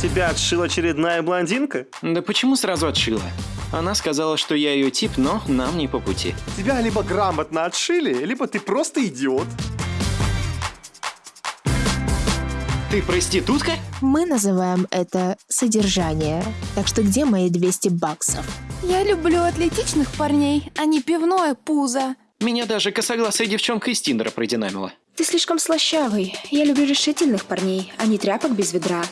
Тебя отшила очередная блондинка? Да почему сразу отшила? Она сказала, что я ее тип, но нам не по пути. Тебя либо грамотно отшили, либо ты просто идиот. Ты проститутка? Мы называем это содержание. Так что где мои 200 баксов? Я люблю атлетичных парней, а не пивное пузо. Меня даже косоглазая девчонка из Тиндера продинамила. Ты слишком слащавый. Я люблю решительных парней, а не тряпок без ведра.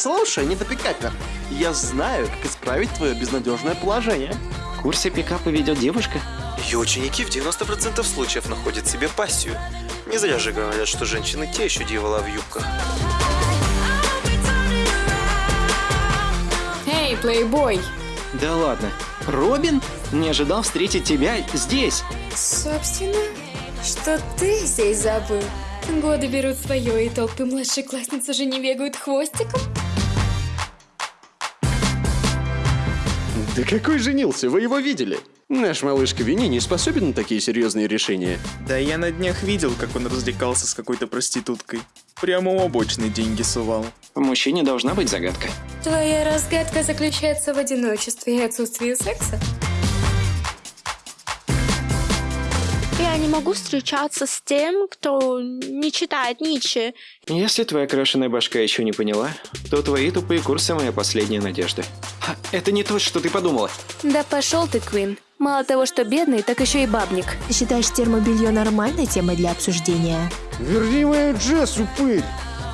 Слушай, недопекатер, я знаю, как исправить твое безнадежное положение. В курсе пикапа ведет девушка? Ее ученики в 90% случаев находят себе пассию. Не зря же говорят, что женщины те еще дьявола в юбках. Эй, плейбой! Да ладно. Робин? Не ожидал встретить тебя здесь. Собственно, что ты здесь забыл? Годы берут свое, и толпы младшеклассниц уже не бегают хвостиком. Да какой женился? Вы его видели? Наш малышка Вини не способен на такие серьезные решения. Да я на днях видел, как он развлекался с какой-то проституткой. Прямо у обочной деньги сувал. В мужчине должна быть загадка. Твоя разгадка заключается в одиночестве и отсутствии секса. Я не могу встречаться с тем, кто не читает Ницше. Если твоя крашеная башка еще не поняла, то твои тупые курсы моя последняя надежда. Ха, Это не то, что ты подумала. Да пошел ты, Квин. Мало того, что бедный, так еще и бабник. Ты считаешь термобелье нормальной темой для обсуждения? Верни мою Джесс, упырь!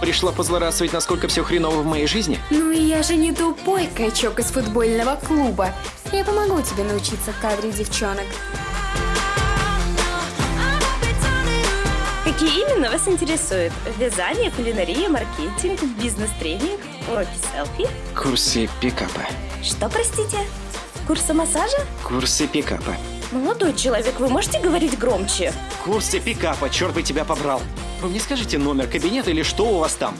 Пришла позлорадствовать, насколько все хреново в моей жизни? Ну и я же не тупой качок из футбольного клуба. Я помогу тебе научиться кадрить девчонок. Какие именно вас интересуют? Вязание, кулинария, маркетинг, бизнес-тренинг, уроки селфи? Курсы пикапа. Что, простите? Курсы массажа? Курсы пикапа. Молодой человек, вы можете говорить громче? Курсы пикапа, черт бы тебя побрал. Вы мне скажите номер кабинета или что у вас там?